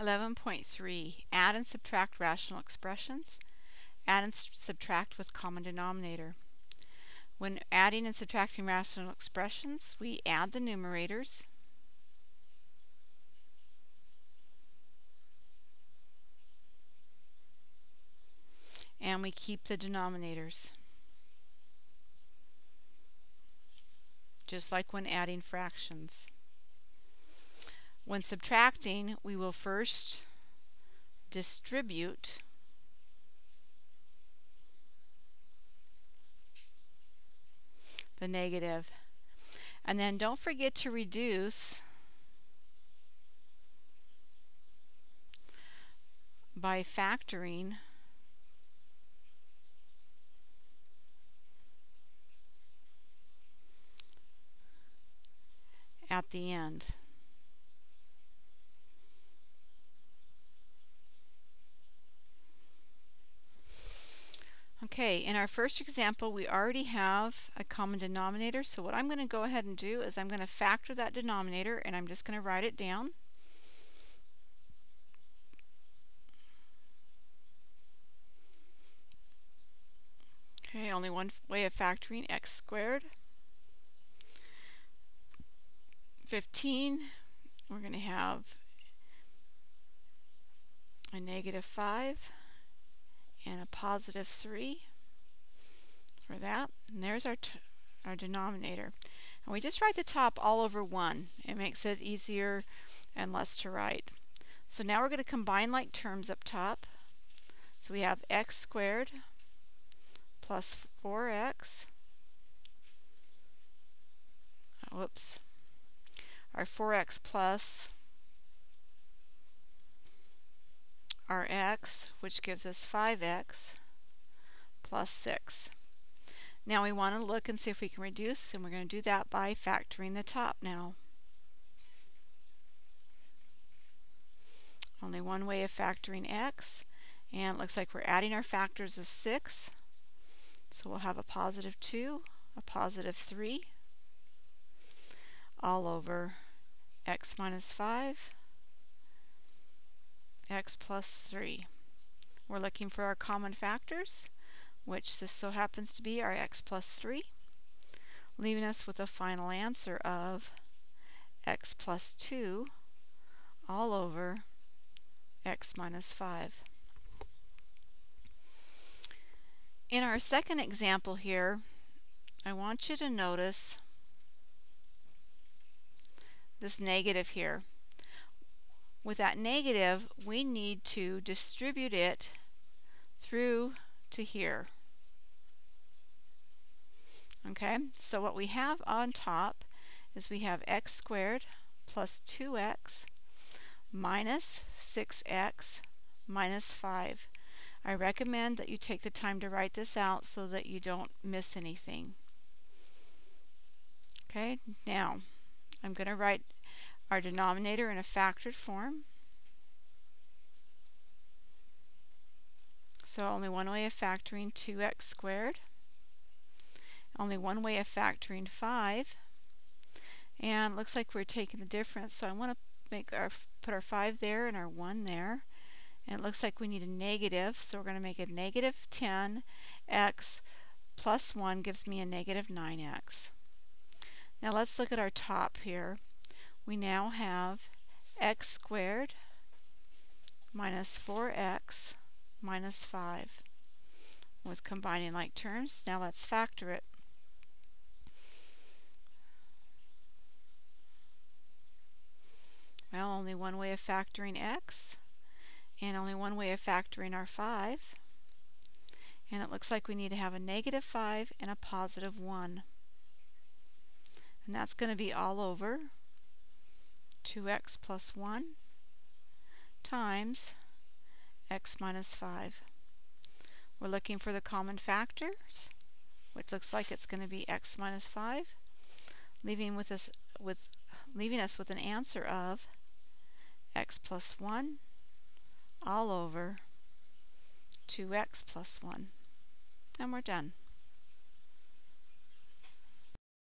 11.3 Add and subtract rational expressions. Add and subtract with common denominator. When adding and subtracting rational expressions, we add the numerators. And we keep the denominators. Just like when adding fractions. When subtracting, we will first distribute the negative. And then don't forget to reduce by factoring at the end. Okay, in our first example, we already have a common denominator. So what I'm going to go ahead and do is I'm going to factor that denominator and I'm just going to write it down. Okay, only one way of factoring x squared. 15, we're going to have a negative 5 and a positive 3 for that. And there's our, our denominator. And we just write the top all over 1. It makes it easier and less to write. So now we're going to combine like terms up top. So we have x squared plus 4x. whoops. Our 4x plus our x, which gives us 5x plus 6. Now we want to look and see if we can reduce, and we're going to do that by factoring the top now. Only one way of factoring x, and it looks like we're adding our factors of 6. So we'll have a positive 2, a positive 3, all over x minus 5 x plus 3. We're looking for our common factors, which this so happens to be our x plus 3, leaving us with a final answer of x plus 2 all over x minus 5. In our second example here, I want you to notice this negative here. With that negative, we need to distribute it through to here. Okay, so what we have on top is we have x squared plus 2x minus 6x minus 5. I recommend that you take the time to write this out so that you don't miss anything. Okay, now I'm going to write our denominator in a factored form. So only one way of factoring 2x squared. Only one way of factoring 5. And looks like we're taking the difference, so I want to make our put our 5 there and our 1 there. And it looks like we need a negative, so we're going to make a negative 10x plus 1 gives me a negative 9x. Now let's look at our top here we now have x squared minus 4x minus 5 with combining like terms. Now let's factor it. Well, only one way of factoring x and only one way of factoring our 5. And it looks like we need to have a negative 5 and a positive 1. And that's going to be all over 2x plus 1 times x minus 5. We're looking for the common factors, which looks like it's going to be x minus 5, leaving with us with leaving us with an answer of x plus 1 all over 2x plus 1. And we're done.